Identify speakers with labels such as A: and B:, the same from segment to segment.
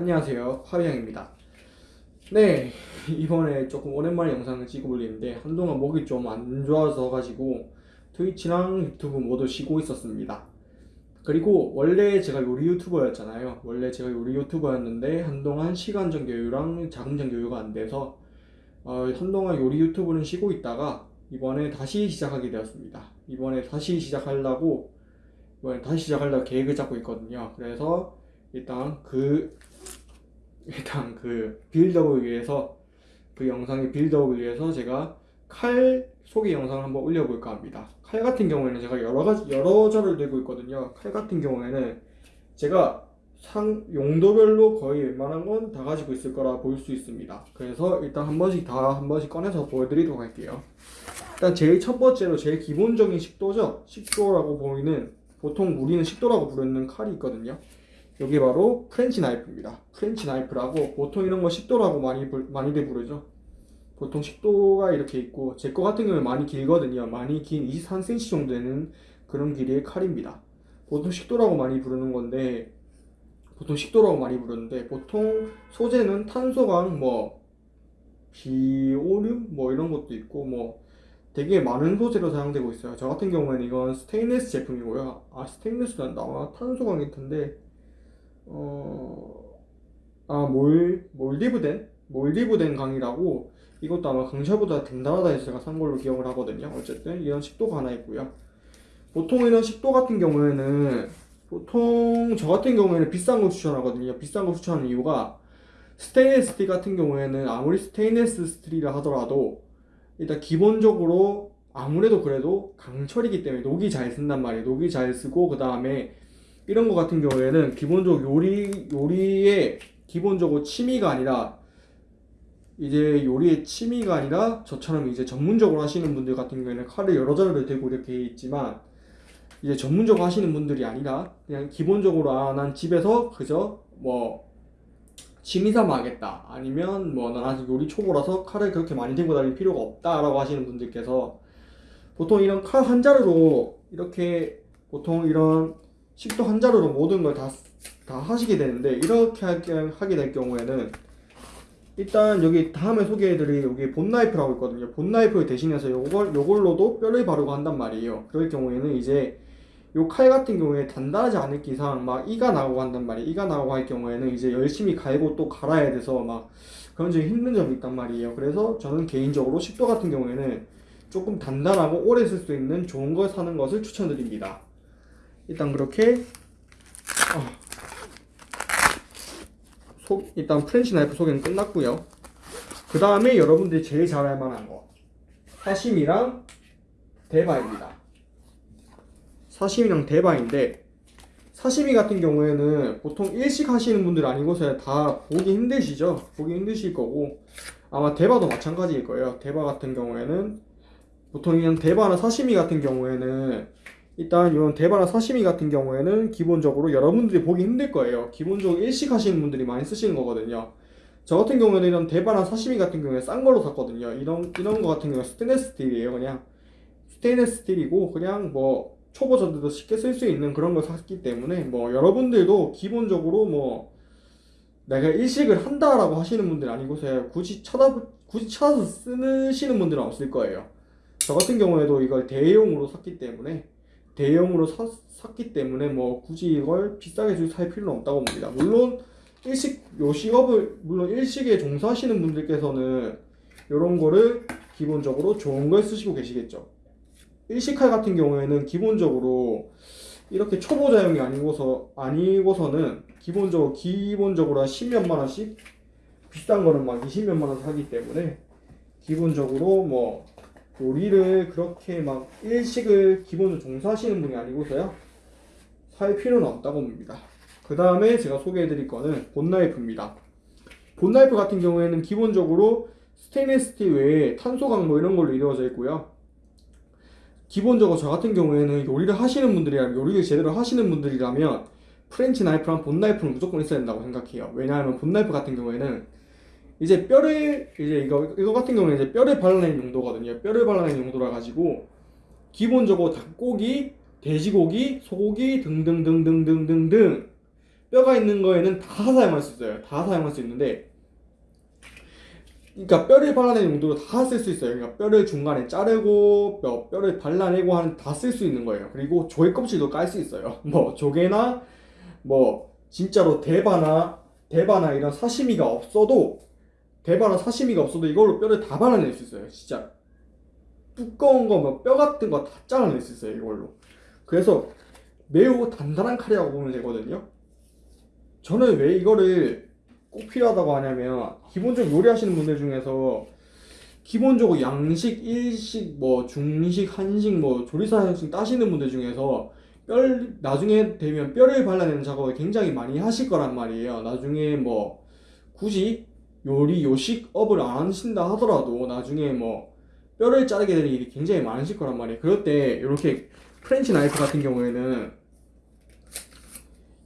A: 안녕하세요. 화비양입니다. 네 이번에 조금 오랜만에 영상을 찍어 올리는데 한동안 목이 좀 안 좋아서 가지고 트위치랑 유튜브 모두 쉬고 있었습니다. 그리고 원래 제가 요리 유튜버였잖아요. 원래 제가 요리 유튜버였는데 한동안 시간적 여유랑 자금적 여유가 안 돼서 어, 한동안 요리 유튜브는 쉬고 있다가 이번에 다시 시작하게 되었습니다. 이번에 다시 시작하려고 이번에 다시 시작하려고 계획을 잡고 있거든요. 그래서 일단 그 일단 그 빌드업을 위해서 그 영상의 빌드업을 위해서 제가 칼 소개 영상을 한번 올려볼까 합니다. 칼 같은 경우에는 제가 여러 가지 여러 자를 들고 있거든요. 칼 같은 경우에는 제가 상 용도별로 거의 웬만한 건 다 가지고 있을 거라 볼 수 있습니다. 그래서 일단 한 번씩 다 한 번씩 꺼내서 보여드리도록 할게요. 일단 제일 첫 번째로 제일 기본적인 식도죠. 식도라고 보이는 보통 우리는 식도라고 부르는 칼이 있거든요. 여기 바로 French knife입니다. French knife라고 보통 이런 거 식도라고 많이 불- 많이들 부르죠. 보통 식도가 이렇게 있고 제 거 같은 경우는 많이 길거든요. 많이 긴 23cm 정도 되는 그런 길이의 칼입니다. 보통 식도라고 많이 부르는 건데 보통 식도라고 많이 부르는데 보통 소재는 탄소강 뭐 비오륨 뭐 이런 것도 있고 뭐 되게 많은 소재로 사용되고 있어요. 저 같은 경우에는 이건 스테인리스 제품이고요. 아 스테인리스가 나와 탄소광일 텐데 어, 아, 몰, 몰디브덴? 몰디브덴 강이라고 이것도 아마 강샤보다 해서 제가 산 걸로 기억을 하거든요. 어쨌든 이런 식도가 하나 있고요. 보통 이런 식도 같은 경우에는 보통 저 같은 경우에는 비싼 거 추천하거든요. 비싼 거 추천하는 이유가 스테인리스 스틸 같은 경우에는 아무리 스테인리스 스틸이라 하더라도 일단 기본적으로 아무래도 그래도 강철이기 때문에 녹이 잘 쓴단 말이에요. 녹이 잘 쓰고 그 다음에 이런 거 같은 경우에는 기본적으로 요리 요리에 기본적으로 취미가 아니라 이제 요리의 취미가 아니라 저처럼 이제 전문적으로 하시는 분들 같은 경우에는 칼을 여러 자루를 들고 이렇게 있지만 이제 전문적으로 하시는 분들이 아니라 그냥 기본적으로 아 난 집에서 그저 뭐 취미 삼아 하겠다. 아니면 뭐 난 아직 요리 초보라서 칼을 그렇게 많이 들고 다닐 필요가 없다 라고 하시는 분들께서 보통 이런 칼 한 자루로 이렇게 보통 이런 식도 한 자루로 모든 걸 다 다 하시게 되는데 이렇게 하게, 될 경우에는 일단 여기 다음에 소개해드릴 여기 본나이프라고 있거든요. 본나이프 대신해서 요걸 요걸로도 뼈를 바르고 한단 말이에요. 그럴 경우에는 이제 요 칼 같은 경우에 단단하지 않을 기상 막 이가 나오고 한단 말이에요. 이가 나오고 할 경우에는 이제 열심히 갈고 또 갈아야 돼서 막 그런 점이 힘든 점이 있단 말이에요. 그래서 저는 개인적으로 식도 같은 경우에는 조금 단단하고 오래 쓸 수 있는 좋은 걸 사는 것을 추천드립니다. 일단 그렇게 어. 소, 일단 French knife 소개는 끝났고요. 그 다음에 여러분들이 제일 잘알 만한 거 사시미랑 데바입니다. 사시미랑 데바인데 사시미 같은 경우에는 보통 일식 하시는 분들 아니고서 다 보기 힘드시죠? 보기 힘드실 거고 아마 데바도 마찬가지일 거예요. 데바 같은 경우에는 보통 이런 데바나 사시미 같은 경우에는 일단 이런 데바나 사시미 같은 경우에는 기본적으로 여러분들이 보기 힘들 거예요. 기본적으로 일식 하시는 분들이 많이 쓰시는 거거든요. 저 같은 경우에는 이런 데바나 사시미 같은 경우에 싼 걸로 샀거든요. 이런 이런 거 같은 경우는 스테인레스 스틸이에요. 그냥 스테인레스 스틸이고 그냥 뭐 초보자들도 쉽게 쓸 수 있는 그런 걸 샀기 때문에 뭐 여러분들도 기본적으로 뭐 내가 일식을 한다라고 하시는 분들 아니고서 굳이 찾아 굳이 찾아서 쓰시는 분들은 없을 거예요. 저 같은 경우에도 이걸 대용으로 샀기 때문에 대용으로 사, 샀기 때문에 뭐 굳이 이걸 비싸게 살 필요는 없다고 봅니다. 물론 일식 요 식업을 물론 일식에 종사하시는 분들께서는 이런 거를 기본적으로 좋은 걸 쓰시고 계시겠죠. 일식칼 같은 경우에는 기본적으로 이렇게 초보자용이 아니고서 아니고서는 기본적으로 기본적으로 한 10몇만 원씩 비싼 거는 막 20몇만 원 사기 때문에 기본적으로 뭐 요리를 그렇게 막 일식을 기본으로 종사하시는 분이 아니고서요 살 필요는 없다고 봅니다. 그 다음에 제가 소개해드릴 거는 bone knife입니다. bone knife 같은 경우에는 기본적으로 스테인리스 스틸 외에 탄소강 뭐 이런 걸로 이루어져 있고요. 기본적으로 저 같은 경우에는 요리를 하시는 분들이라면 요리를 제대로 하시는 분들이라면 French knife랑 bone knife는 무조건 있어야 된다고 생각해요. 왜냐하면 bone knife 같은 경우에는 이제 뼈를 이제 이거 이거 같은 경우는 이제 뼈를 발라내는 용도거든요. 뼈를 발라내는 용도라 가지고 기본적으로 닭고기, 돼지고기, 소고기 등등등등등등등 뼈가 있는 거에는 다 사용할 수 있어요. 다 사용할 수 있는데 그러니까 뼈를 발라내는 용도로 다 쓸 수 있어요. 그러니까 뼈를 중간에 자르고 뼈, 뼈를 발라내고 하는 다 쓸 수 있는 거예요. 그리고 조개 껍질도 깔 수 있어요. 뭐 조개나 뭐 진짜로 대바나 대바나 이런 사시미가 없어도 대바나 사시미가 없어도 이걸로 뼈를 다 발라낼 수 있어요. 진짜 두꺼운 거뭐뼈 같은 거 다 잘라낼 수 있어요. 이걸로. 그래서 매우 단단한 칼이라고 보면 되거든요. 저는 왜 이거를 꼭 필요하다고 하냐면 기본적으로 요리하시는 분들 중에서 기본적으로 양식, 일식, 뭐 중식, 한식, 뭐 조리사 형식 따시는 분들 중에서 뼈를 나중에 되면 뼈를 발라내는 작업을 굉장히 많이 하실 거란 말이에요. 나중에 뭐 굳이 요리 요식업을 안 하신다 하더라도 나중에 뭐 뼈를 자르게 되는 일이 굉장히 많으실 거란 말이에요. 그럴 때 이렇게 French knife 같은 경우에는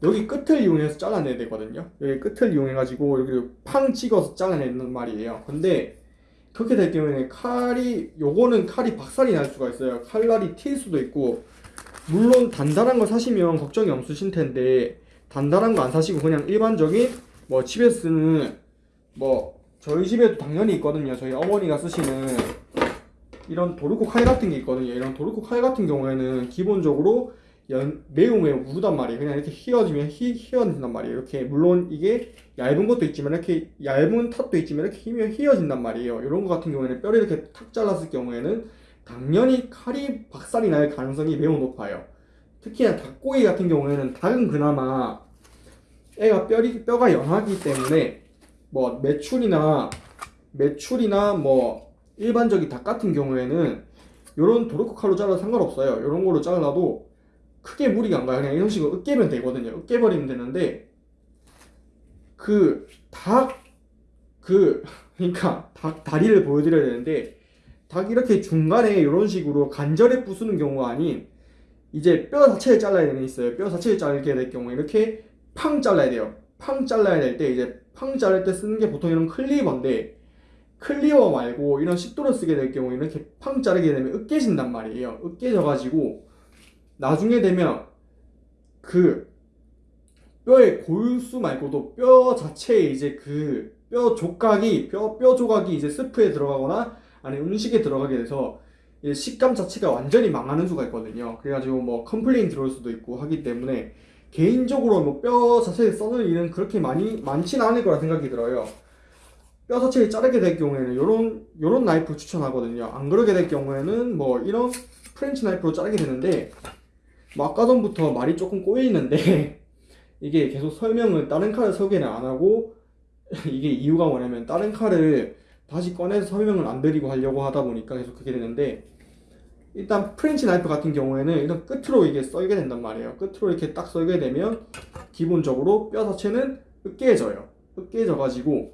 A: 여기 끝을 이용해서 잘라내야 되거든요. 여기 끝을 이용해가지고 여기 팡 찍어서 잘라내는 말이에요. 근데 그렇게 될 경우에는 칼이 요거는 칼이 박살이 날 수가 있어요. 칼날이 튈 수도 있고 물론 단단한 거 사시면 걱정이 없으실 텐데 단단한 거 안 사시고 그냥 일반적인 뭐 집에 쓰는 뭐 저희 집에도 당연히 있거든요. 저희 어머니가 쓰시는 이런 도르코 칼 같은 게 있거든요. 이런 도르코 칼 같은 경우에는 기본적으로 연, 매우 매우 무르단 말이에요. 그냥 이렇게 휘어지면 휘, 휘어진단 말이에요. 이렇게 물론 이게 얇은 것도 있지만 이렇게 얇은 탓도 있지만 이렇게 휘면 휘어진단 말이에요. 이런 거 같은 경우에는 뼈를 이렇게 탁 잘랐을 경우에는 당연히 칼이 박살이 날 가능성이 매우 높아요. 특히나 닭고기 같은 경우에는 닭은 그나마 애가 뼈리, 뼈가 연하기 때문에 뭐 매출이나 매출이나 뭐 일반적인 닭 같은 경우에는 이런 도르코 칼로 잘라도 상관없어요. 이런 걸로 잘라도 크게 무리가 안 가요. 그냥 이런 식으로 으깨면 되거든요. 으깨버리면 되는데 그 닭 그 그러니까 닭 다리를 보여드려야 되는데 닭 이렇게 중간에 이런 식으로 간절에 부수는 경우가 아닌 이제 뼈 자체를 잘라야 되는 있어요. 뼈 자체를 자르게 될 경우에 이렇게 팡 잘라야 돼요. 팡 잘라야 될 때 이제 팡 자를 때 쓰는 게 보통 이런 cleaver인데 cleaver 말고 이런 식도를 쓰게 될 경우에 이렇게 팡 자르게 되면 으깨진단 말이에요. 으깨져 가지고 나중에 되면 그 뼈의 골수 말고도 뼈 자체에 이제 그 뼈 조각이 뼈, 뼈 조각이 이제 스프에 들어가거나 아니 음식에 들어가게 돼서 식감 자체가 완전히 망하는 수가 있거든요. 그래가지고 뭐 complain 들어올 수도 있고 하기 때문에 개인적으로 뭐 뼈 자체를 써는 일은 그렇게 많이 많지는 않을 거라 생각이 들어요. 뼈 자체를 자르게 될 경우에는 요런 요런 나이프 추천하거든요. 안 그러게 될 경우에는 뭐 이런 French knife로 자르게 되는데 뭐 아까 전부터 말이 조금 꼬여 있는데 이게 계속 설명을 다른 칼을 소개를 안 하고 이게 이유가 뭐냐면 다른 칼을 다시 꺼내서 설명을 안 드리고 하려고 하다 보니까 계속 그렇게 되는데 일단 French knife 같은 경우에는 일단 끝으로 이게 썰게 된단 말이에요 끝으로 이렇게 딱 썰게 되면 기본적으로 뼈 자체는 으깨져요 으깨져 가지고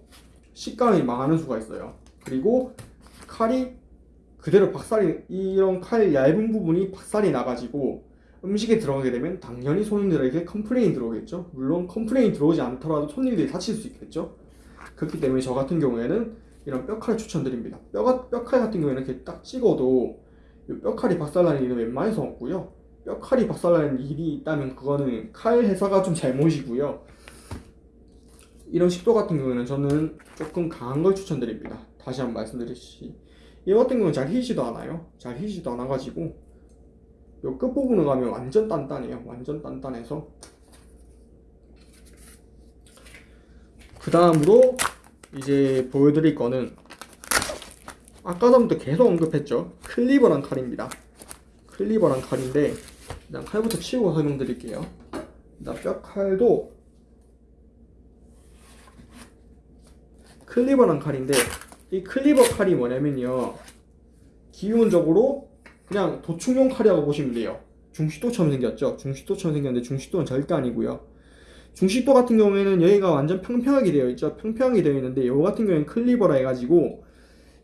A: 식감이 망하는 수가 있어요 그리고 칼이 그대로 박살이 이런 칼 얇은 부분이 박살이 나가지고 음식에 들어가게 되면 당연히 손님들에게 complain 들어오겠죠. 물론 complain 들어오지 않더라도 손님들이 다칠 수 있겠죠. 그렇기 때문에 저 같은 경우에는 이런 뼈칼 추천드립니다. 뼈가, 뼈칼 같은 경우에는 이렇게 딱 찍어도 뼈칼이 박살나는 일은 웬만해서 없고요. 뼈칼이 박살나는 일이 있다면 그거는 칼 회사가 좀 잘못이고요. 이런 식도 같은 경우에는 저는 조금 강한 걸 추천드립니다. 다시 한번 말씀드리시. 이 같은 경우는 잘 휘지도 않아요. 잘 휘지도 않아가지고 요 끝부분을 가면 완전 단단해요 완전 단단해서 그 다음으로 이제 보여드릴 거는 아까 전부터 계속 언급했죠 클리버란 칼입니다 클리버란 칼인데 일단 칼부터 치우고 설명드릴게요 일단 뼈칼도 클리버란 칼인데 이 클리버 칼이 뭐냐면요 기본적으로 그냥 도충용 칼이라고 보시면 돼요. 중식도처럼 생겼죠. 중식도처럼 생겼는데 중식도는 절대 아니고요. 중식도 같은 경우에는 여기가 완전 평평하게 되어 있죠. 평평하게 되어 있는데 요 같은 경우에는 클리버라 해가지고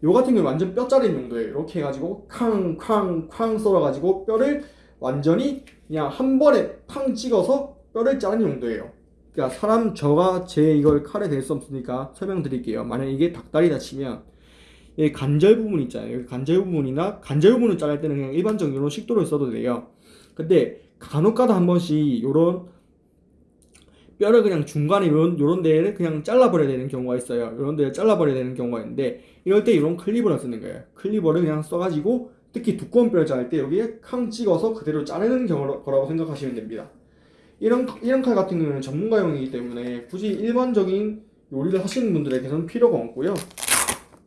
A: 요 같은 경우는 완전 뼈 자른 용도예요. 이렇게 해가지고 쾅쾅쾅 썰어가지고 뼈를 완전히 그냥 한 번에 팡 찍어서 뼈를 자르는 용도예요. 그러니까 사람 저가 제 이걸 칼에 댈 수 없으니까 설명드릴게요. 만약 이게 닭다리다 치면 이 관절 부분 있잖아요. 여기 관절 부분이나 관절 부분을 자를 때는 그냥 일반적인 이런 식도를 써도 돼요. 근데 간혹가다 한 번씩 이런 뼈를 그냥 중간에 요런, 요런 데를 그냥 잘라버려야 되는 경우가 있어요. 요런 데를 잘라버려야 되는 경우가 있는데 이럴 때 이런 클리버를 쓰는 거예요. 클리버를 그냥 써가지고 특히 두꺼운 뼈를 자를 때 여기에 캉 찍어서 그대로 자르는 거라고 생각하시면 됩니다. 이런 이런 칼 같은 경우는 전문가용이기 때문에 굳이 일반적인 요리를 하시는 분들에게서는 필요가 없고요.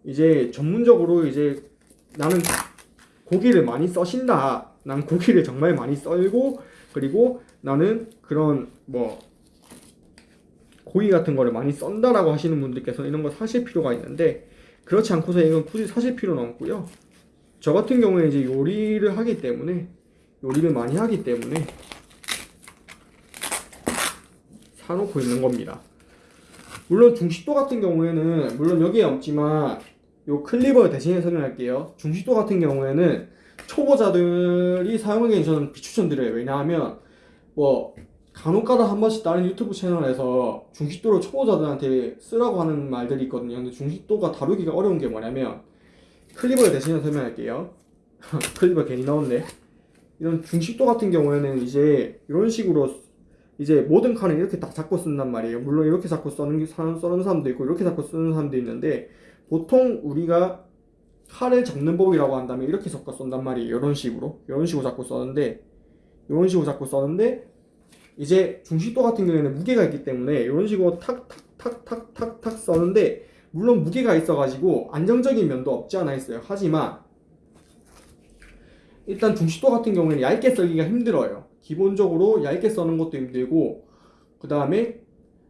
A: 이제 전문적으로 이제 나는 고기를 많이 써신다. 난 고기를 정말 많이 썰고 그리고 나는 그런 뭐 고기 같은 거를 많이 썬다라고 하시는 분들께서 이런 거 사실 필요가 있는데 그렇지 않고서 이건 굳이 사실 필요는 없고요. 저 같은 경우에 이제 요리를 하기 때문에 요리를 많이 하기 때문에 사놓고 있는 겁니다. 물론 중식도 같은 경우에는 물론 여기에 없지만 요 cleaver 대신에 설명할게요. 중식도 같은 경우에는 초보자들이 사용하기엔 저는 비추천드려요. 왜냐하면 뭐 간혹가다 한 번씩 다른 유튜브 채널에서 중식도를 초보자들한테 쓰라고 하는 말들이 있거든요. 근데 중식도가 다루기가 어려운 게 뭐냐면 cleaver를 대신에 설명할게요. cleaver 괜히 나왔네. 이런 중식도 같은 경우에는 이제 이런 식으로 이제 모든 칼은 이렇게 다 잡고 쓴단 말이에요. 물론 이렇게 잡고 써는 써는 사람도 있고 이렇게 잡고 쓰는 사람도 있는데 보통 우리가 칼을 잡는 법이라고 한다면 이렇게 섞어 쏜단 말이에요. 이런 식으로 이런 식으로 잡고 써는데 이런 식으로 잡고 써는데 이제 중식도 같은 경우에는 무게가 있기 때문에 이런 식으로 탁탁탁탁탁탁 써는데 물론 무게가 있어가지고 안정적인 면도 없지 않아 있어요. 하지만 일단 중식도 같은 경우에는 얇게 썰기가 힘들어요. 기본적으로 얇게 써는 것도 힘들고 그 다음에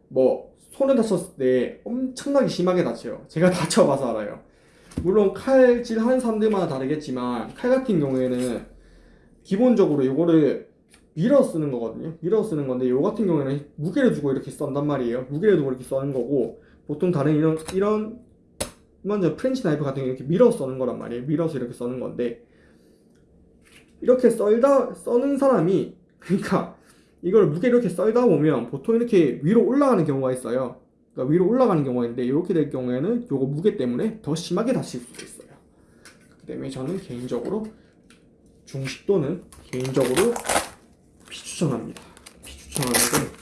A: 뭐 손을 다쳤을 때 엄청나게 심하게 다쳐요. 제가 다쳐봐서 알아요. 물론 칼질 하는 사람들마다 다르겠지만 칼 같은 경우에는 기본적으로 이거를 밀어 쓰는 거거든요. 밀어 쓰는 건데 요 같은 경우에는 무게를 두고 이렇게 썬단 말이에요. 무게를 두고 이렇게 써는 거고 보통 다른 이런 이런 먼저 French knife 같은 경우 이렇게 밀어 써는 거란 말이에요. 밀어서 이렇게 써는 건데 이렇게 썰다 써는 사람이 그러니까 이걸 무게 이렇게 썰다 보면 보통 이렇게 위로 올라가는 경우가 있어요. 그러니까 위로 올라가는 경우가 있는데 이렇게 될 경우에는 요거 무게 때문에 더 심하게 다칠 수도 있어요. 그렇기 때문에 저는 개인적으로 중식도는 개인적으로 비추천합니다. 비추천하는데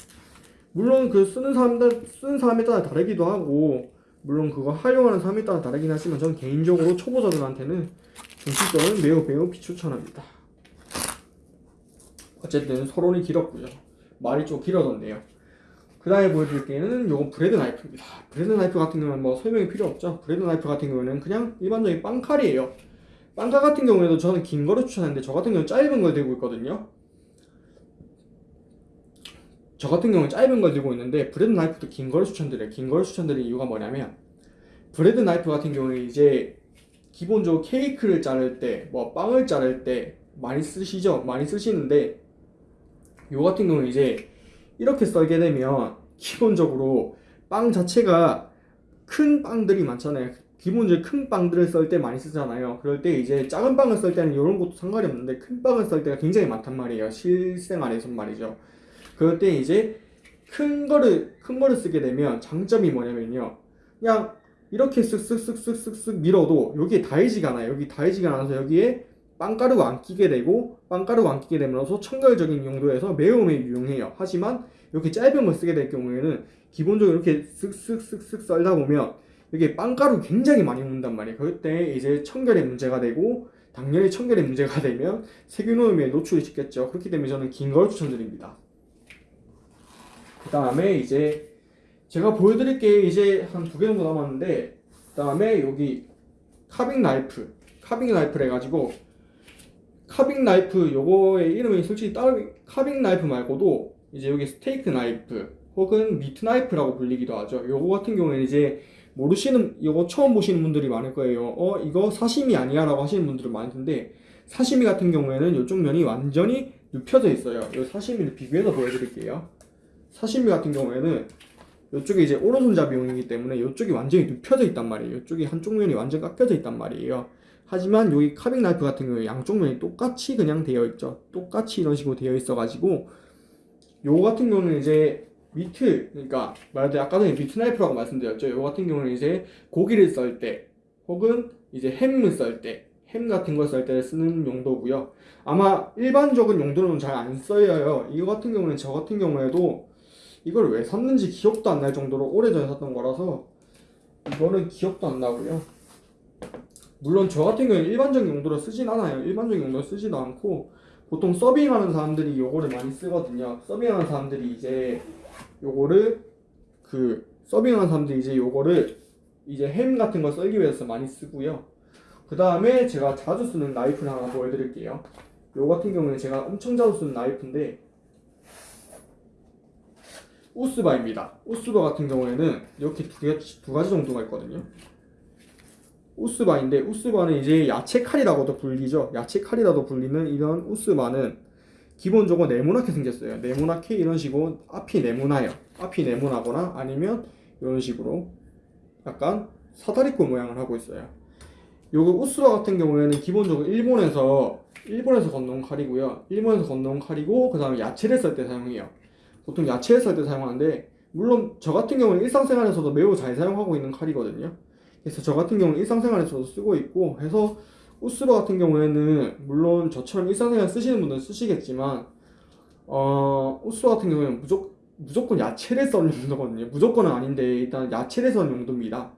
A: 물론 그 쓰는 사람들 쓰는 사람에 따라 다르기도 하고 물론 그거 활용하는 사람에 따라 다르긴 하지만 저는 개인적으로 초보자들한테는 중식도는 매우 매우 비추천합니다. 어쨌든 서론이 길었고요. 말이 좀 길어졌네요. 그 다음에 보여드릴 게는 요건 bread knife입니다. bread knife 같은 경우는 뭐 설명이 필요 없죠. bread knife 같은 경우는 그냥 일반적인 빵칼이에요. 빵칼 같은 경우에도 저는 긴 거를 추천하는데 저 같은 경우는 짧은 걸 들고 있거든요. 저 같은 경우는 짧은 걸 들고 있는데 bread knife도 긴 거를 추천드려요. 긴 거를 추천드리는 이유가 뭐냐면 bread knife 같은 경우는 이제 기본적으로 케이크를 자를 때, 뭐 빵을 자를 때 많이 쓰시죠? 많이 쓰시는데 요 같은 경우는 이제 이렇게 썰게 되면 기본적으로 빵 자체가 큰 빵들이 많잖아요. 기본적으로 큰 빵들을 썰 때 많이 쓰잖아요. 그럴 때 이제 작은 빵을 썰 때는 이런 것도 상관이 없는데 큰 빵을 썰 때가 굉장히 많단 말이에요. 실생활에서 말이죠. 그럴 때 이제 큰 거를 큰 거를 쓰게 되면 장점이 뭐냐면요. 그냥 이렇게 쓱쓱쓱쓱쓱쓱 밀어도 여기에 닿이지가 않아요. 여기 닿이지가 않아서 여기에 빵가루가 안 끼게 되고 빵가루가 안 끼게 되면서 청결적인 용도에서 매우 매우 유용해요. 하지만 이렇게 짧은 걸 쓰게 될 경우에는 기본적으로 이렇게 쓱쓱쓱쓱 썰다 보면 이게 빵가루 굉장히 많이 묻는단 말이에요. 그때 이제 청결에 문제가 되고 당연히 청결에 문제가 되면 세균오염에 노출이 쉽겠죠. 그렇기 때문에 저는 긴 걸 추천드립니다. 그 다음에 이제 제가 보여드릴 게 이제 한 두 개 정도 남았는데 그 다음에 여기 carving 나이프 carving 나이프를 해가지고 carving 나이프 요거의 이름이 솔직히 따로 carving 나이프 말고도 이제 여기 스테이크 나이프 혹은 meat 나이프라고 불리기도 하죠. 요거 같은 경우에는 이제 모르시는 요거 처음 보시는 분들이 많을 거예요. 어 이거 사시미 아니야 라고 하시는 분들은 많을 텐데 사시미 같은 경우에는 이쪽 면이 완전히 눕혀져 있어요. 요 사시미를 비교해서 보여드릴게요. 사시미 같은 경우에는 이쪽에 이제 오른손잡이용이기 때문에 이쪽이 완전히 눕혀져 있단 말이에요. 이쪽이 한쪽 면이 완전 깎여져 있단 말이에요. 하지만 여기 carving 나이프 같은 경우에 양쪽 면이 똑같이 그냥 되어 있죠. 똑같이 이런 식으로 되어 있어 가지고 요거 같은 경우는 이제 meat 그러니까 말하자면 아까 전에 meat 나이프라고 말씀드렸죠. 요거 같은 경우는 이제 고기를 썰 때 혹은 이제 햄을 썰 때 햄 같은 걸 썰 때 쓰는 용도고요. 아마 일반적인 용도로는 잘 안 써요. 이거 같은 경우는 저 같은 경우에도 이걸 왜 샀는지 기억도 안 날 정도로 오래전에 샀던 거라서 이거는 기억도 안 나고요. 물론 저 같은 경우는 일반적인 용도로 쓰진 않아요. 일반적인 용도로 쓰지도 않고 보통 서빙하는 사람들이 요거를 많이 쓰거든요. 서빙하는 사람들이 이제 요거를 그 서빙하는 사람들이 이제 요거를 이제 햄 같은 거 썰기 위해서 많이 쓰고요. 그 다음에 제가 자주 쓰는 나이프를 하나 보여드릴게요. 요 같은 경우는 제가 엄청 자주 쓰는 나이프인데 우스바입니다. 우스바 같은 경우에는 이렇게 두, 개, 두 가지 정도가 있거든요. 우스바인데 우스바는 이제 야채 칼이라고도 불리죠. 야채 칼이라도 불리는 이런 우스바는 기본적으로 네모나게 생겼어요. 네모나게 이런 식으로 앞이 네모나요. 앞이 네모나거나 아니면 이런 식으로 약간 사다리꼴 모양을 하고 있어요. 요거 우스바 같은 경우에는 기본적으로 일본에서 일본에서 건너온 칼이고요. 일본에서 건너온 칼이고 그 다음에 야채를 썰 때 사용해요. 보통 야채를 썰때 사용하는데 물론 저 같은 경우는 일상생활에서도 매우 잘 사용하고 있는 칼이거든요. 그래서 저 같은 경우는 일상생활에서도 쓰고 있고 해서 우스바 같은 경우에는 물론 저처럼 일상생활 쓰시는 분들은 쓰시겠지만 어 우스바 같은 경우에는 무조건 무조건 야채를 써는 용도거든요. 무조건은 아닌데 일단 야채를 써는 용도입니다.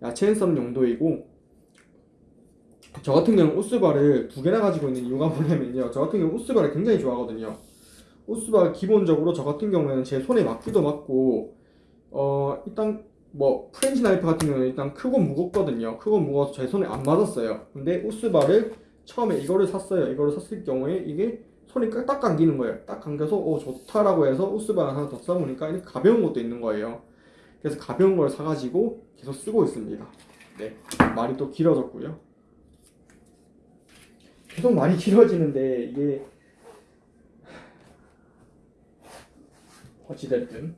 A: 야채를 써는 용도이고 저 같은 경우는 우스바를 두 개나 가지고 있는 이유가 뭐냐면요. 저 같은 경우 우스바를 굉장히 좋아하거든요. 우스바 기본적으로 저 같은 경우에는 제 손에 맞기도 맞고 어 일단 뭐 French 나이프 같은 경우는 일단 크고 무겁거든요. 크고 무거워서 제 손에 안 맞았어요. 근데 우스바를 처음에 이거를 샀어요. 이거를 샀을 경우에 이게 손이 딱 감기는 거예요. 딱 감겨서 오 좋다라고 해서 우스바 하나 더 써보니까 이렇게 가벼운 것도 있는 거예요. 그래서 가벼운 걸 사가지고 계속 쓰고 있습니다. 네 말이 또 길어졌고요. 계속 말이 길어지는데 이게 어찌됐든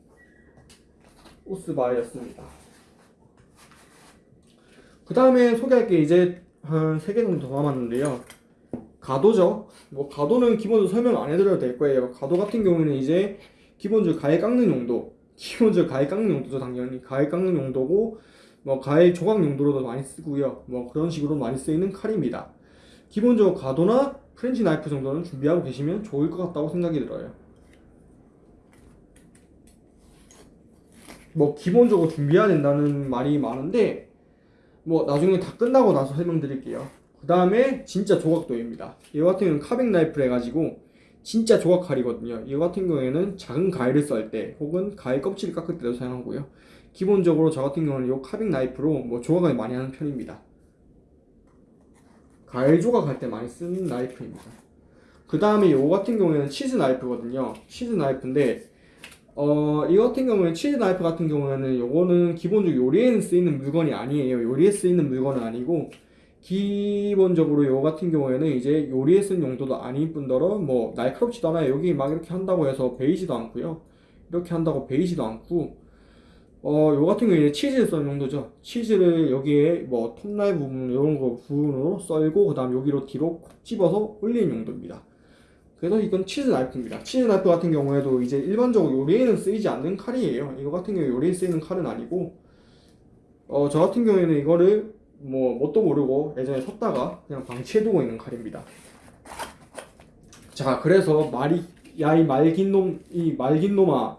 A: 우스바였습니다. 그 다음에 소개할 게 이제 한 3개 정도 더 남았는데요. 가도죠. 뭐 가도는 기본적으로 설명 안 해드려도 될 거예요. 가도 같은 경우에는 이제 기본적으로 과일 깎는 용도, 기본적으로 과일 깎는 용도죠 당연히 과일 깎는 용도고 뭐 과일 조각 용도로도 많이 쓰고요. 뭐 그런 식으로 많이 쓰이는 칼입니다. 기본적으로 과도나 French 나이프 정도는 준비하고 계시면 좋을 것 같다고 생각이 들어요. 뭐 기본적으로 다 준비해야 된다는 말이 많은데 뭐 나중에 다 끝나고 나서 설명드릴게요. 그 다음에 진짜 조각도입니다. 이거 같은 경우는 carving 나이프를 해가지고 진짜 조각 칼이거든요. 이거 같은 경우에는 작은 과일을 썰 때 혹은 과일 껍질을 깎을 때도 사용하고요. 기본적으로 저 같은 경우는 이 carving 나이프로 뭐 조각을 많이 하는 편입니다. 과일 조각할 때 많이 쓰는 나이프입니다. 그 다음에 이거 같은 경우에는 치즈 나이프거든요. 치즈 나이프인데 어, 이 같은 경우에 치즈 나이프 같은 경우에는 요거는 기본적으로 요리에 쓰이는 물건이 아니에요. 요리에 쓰이는 물건은 아니고 기본적으로 요 같은 경우에는 이제 요리에 쓰는 용도도 아닌 뿐더러 뭐 날카롭지도 않아요. 여기 막 이렇게 한다고 해서 베이지도 않고요. 이렇게 한다고 베이지도 않고 어, 요 같은 경우에 치즈를 써는 용도죠. 치즈를 여기에 뭐 톱날 부분 이런 거 부분으로 썰고 그다음 여기로 뒤로 콕 집어서 올리는 용도입니다. 그래서 이건 치즈 나이프입니다. 치즈 나이프 같은 경우에도 이제 일반적으로 요리에는 쓰이지 않는 칼이에요. 이거 같은 경우에 요리에 쓰이는 칼은 아니고 어, 저 같은 경우에는 이거를 뭐 뭣도 모르고 예전에 샀다가 그냥 방치해두고 있는 칼입니다. 자, 그래서 말이 야 이 말긴 놈, 이 말긴 놈아,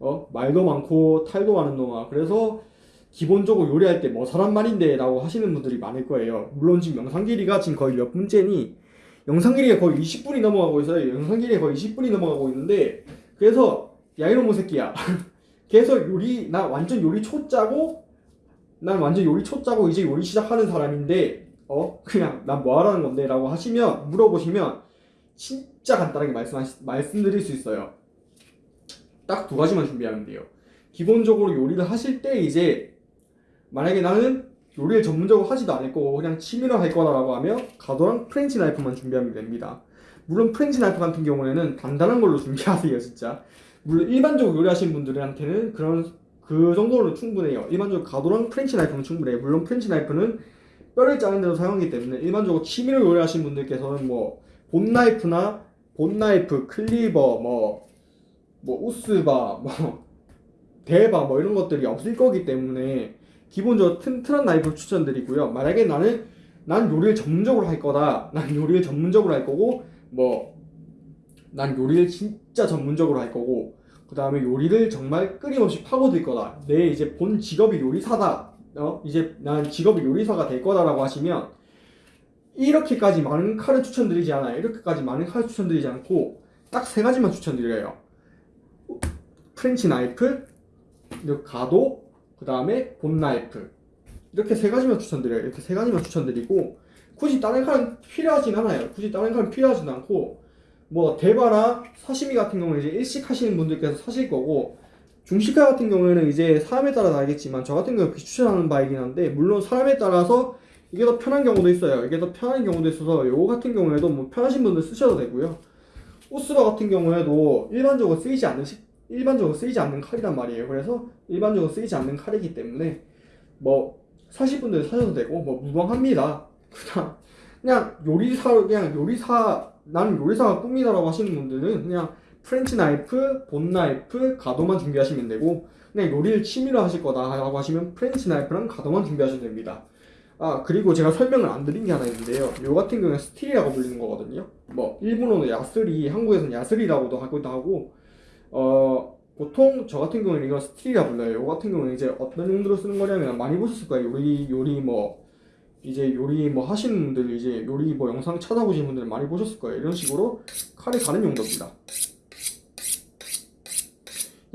A: 어 말도 많고 탈도 많은 놈아. 그래서 기본적으로 요리할 때 뭐 사람 말인데 라고 하시는 분들이 많을 거예요. 물론 지금 영상 길이가 지금 거의 몇 분째니 영상 길이가 거의 20분이 넘어가고 있어요. 영상 길이가 거의 20분이 넘어가고 있는데 그래서 야 이놈의 새끼야. 계속 요리 나 완전 요리 초짜고 난 완전 요리 초짜고 이제 요리 시작하는 사람인데 어 그냥 난 뭐 하라는 건데 라고 하시면 물어보시면 진짜 간단하게 말씀하시, 말씀드릴 수 있어요. 딱 두 가지만 준비하면 돼요. 기본적으로 요리를 하실 때 이제 만약에 나는 요리를 전문적으로 하지도 않을 거고 그냥 취미로 할 거다라고 하면 과도랑 French 나이프만 준비하면 됩니다. 물론 French 나이프 같은 경우에는 단단한 걸로 준비하세요, 진짜. 물론 일반적으로 요리하시는 분들한테는 그런 그 정도로 충분해요. 일반적으로 과도랑 French 나이프는 충분해요. 물론 French 나이프는 뼈를 짜는 데도 사용하기 때문에 일반적으로 취미로 요리하시는 분들께서는 뭐 bone 나이프나 bone 나이프, cleaver, 뭐, 뭐 우스바, 뭐 데바 뭐 이런 것들이 없을 거기 때문에 기본적으로 튼튼한 나이프를 추천드리고요. 만약에 나는 난 요리를 전문적으로 할 거다. 난 요리를 전문적으로 할 거고 뭐 난 요리를 진짜 전문적으로 할 거고 그 다음에 요리를 정말 끊임없이 파고들 거다. 내 이제 본 직업이 요리사다. 어? 이제 난 직업이 요리사가 될 거다 라고 하시면 이렇게까지 많은 칼을 추천드리지 않아요. 이렇게까지 많은 칼을 추천드리지 않고 딱 세 가지만 추천드려요. French 나이프, 그리고 과도, 그 다음에 bone 나이프. 이렇게 세 가지만 추천드려요. 이렇게 세 가지만 추천드리고 굳이 다른 칼은 필요하진 않아요. 굳이 다른 칼은 필요하진 않고 뭐 대바나 사시미 같은 경우는 이제 일식 하시는 분들께서 사실 거고 중식칼 같은 경우에는 이제 사람에 따라 다르겠지만 저 같은 경우는 비추천하는 바이긴 한데 물론 사람에 따라서 이게 더 편한 경우도 있어요. 이게 더 편한 경우도 있어서 요거 같은 경우에도 뭐 편하신 분들 쓰셔도 되고요. 오스바 같은 경우에도 일반적으로 쓰이지 않는 식- 일반적으로 쓰이지 않는 칼이란 말이에요. 그래서 일반적으로 쓰이지 않는 칼이기 때문에 뭐 사실 분들 사셔도 되고 뭐 무방합니다. 그냥 그냥 요리사 그냥 요리사 나는 요리사가 꿈이다라고 하시는 분들은 그냥 French 나이프, bone 나이프, 과도만 준비하시면 되고 그냥 요리를 취미로 하실 거다라고 하시면 French 나이프랑 과도만 준비하시면 됩니다. 아 그리고 제가 설명을 안 드린 게 하나 있는데요. 요 같은 경우는 스틸이라고 불리는 거거든요. 뭐 일본어는 야스리, 한국에서는 야스리라고도 하기도 하고 어 보통 저 같은 경우는 이거 스틸이라 불러요. 요 같은 경우는 이제 어떤 용도로 쓰는 거냐면 많이 보셨을 거예요. 요리 요리 뭐 이제 요리 뭐 하시는 분들 이제 요리 뭐 영상 찾아보시는 분들 많이 보셨을 거예요. 이런 식으로 칼이 다른 용도입니다.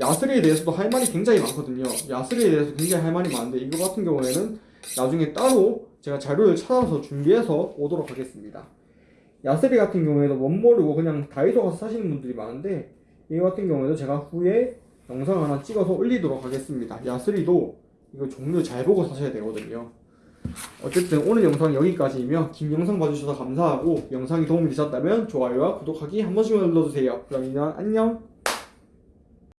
A: 야스리에 대해서도 할 말이 굉장히 많거든요. 야스리에 대해서 굉장히 할 말이 많은데 이거 같은 경우에는 나중에 따로 제가 자료를 찾아서 준비해서 오도록 하겠습니다. 야스리 같은 경우에도 못 모르고 그냥 다이소 가서 사시는 분들이 많은데 이거 같은 경우에도 제가 후에 영상 하나 찍어서 올리도록 하겠습니다. 야스리도 이거 종류 잘 보고 사셔야 되거든요. 어쨌든 오늘 영상 여기까지이며 긴 영상 봐주셔서 감사하고 영상이 도움이 되셨다면 좋아요와 구독하기 한 번씩만 눌러주세요. 그럼 이만 안녕